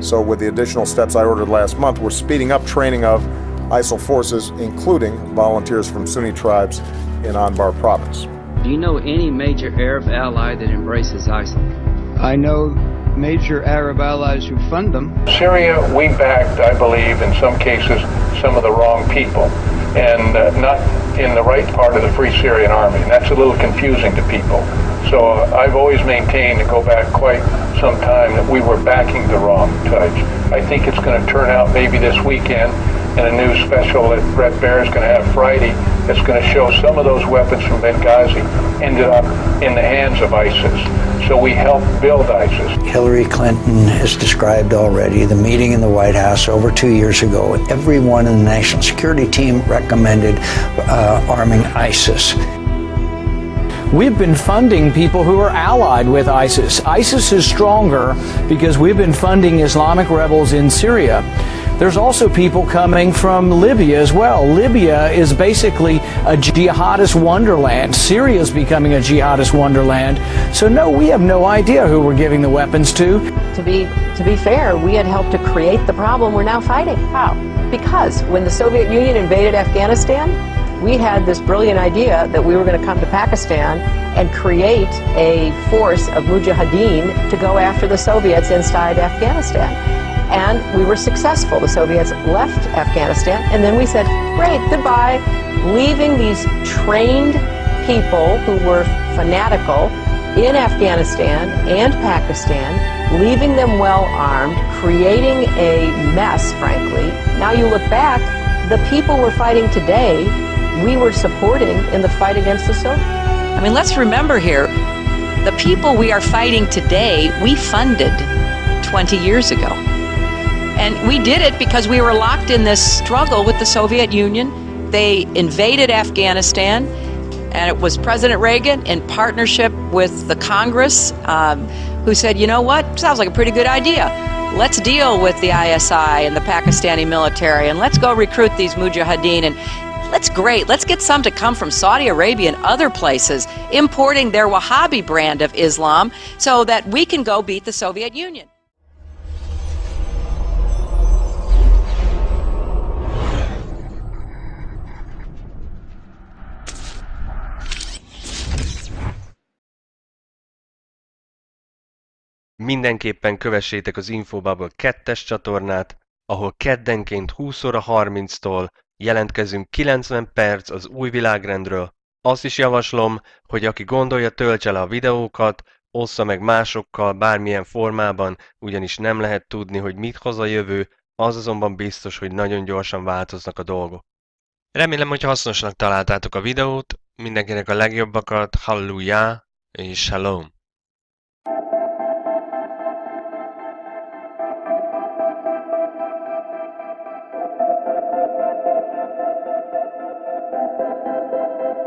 So with the additional steps I ordered last month, we're speeding up training of ISF forces, including volunteers from Sunni tribes in Anbar province. Do you know any major Arab ally that embraces ISIL? I know major Arab allies who fund them. Syria, we backed, I believe, in some cases, some of the wrong people, and uh, not in the right part of the Free Syrian Army. And that's a little confusing to people. So I've always maintained, to go back quite some time, that we were backing the wrong types. I think it's going to turn out maybe this weekend in a new special that Bret Baier is going to have Friday that's going to show some of those weapons from Benghazi ended up in the hands of ISIS. So we helped build ISIS. Hillary Clinton has described already the meeting in the White House over two years ago. Everyone in the national security team recommended uh, arming ISIS. We've been funding people who are allied with ISIS. ISIS is stronger because we've been funding Islamic rebels in Syria. There's also people coming from Libya as well. Libya is basically a jihadist wonderland. Syria is becoming a jihadist wonderland. So no, we have no idea who we're giving the weapons to. To be to be fair, we had helped to create the problem we're now fighting. How? Because when the Soviet Union invaded Afghanistan, we had this brilliant idea that we were going to come to Pakistan and create a force of mujahideen to go after the Soviets inside Afghanistan. And we were successful. The Soviets left Afghanistan, and then we said, great, goodbye, leaving these trained people who were fanatical in Afghanistan and Pakistan, leaving them well armed, creating a mess, frankly. Now you look back, the people we're fighting today we were supporting in the fight against the Soviets. I mean, let's remember here, the people we are fighting today, we funded 20 years ago. And we did it because we were locked in this struggle with the Soviet Union. They invaded Afghanistan, and it was President Reagan in partnership with the Congress um, who said, you know what, sounds like a pretty good idea. Let's deal with the ISI and the Pakistani military, and let's go recruit these mujahideen. And that's great. Let's get some to come from Saudi Arabia and other places, importing their Wahhabi brand of Islam so that we can go beat the Soviet Union. Mindenképpen kövessétek az Infobubble 2-es csatornát, ahol keddenként 20 óra 30-tól Jelentkezünk 90 perc az új világrendről. Azt is javaslom, hogy aki gondolja töltse le a videókat, ossza meg másokkal bármilyen formában, ugyanis nem lehet tudni, hogy mit hoz a jövő, az azonban biztos, hogy nagyon gyorsan változnak a dolgok. Remélem, hogy hasznosnak találtátok a videót, mindenkinek a legjobbakat, hallelujah és shalom!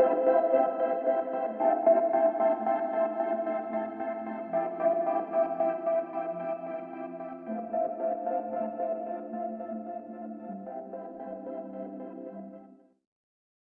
Thank you.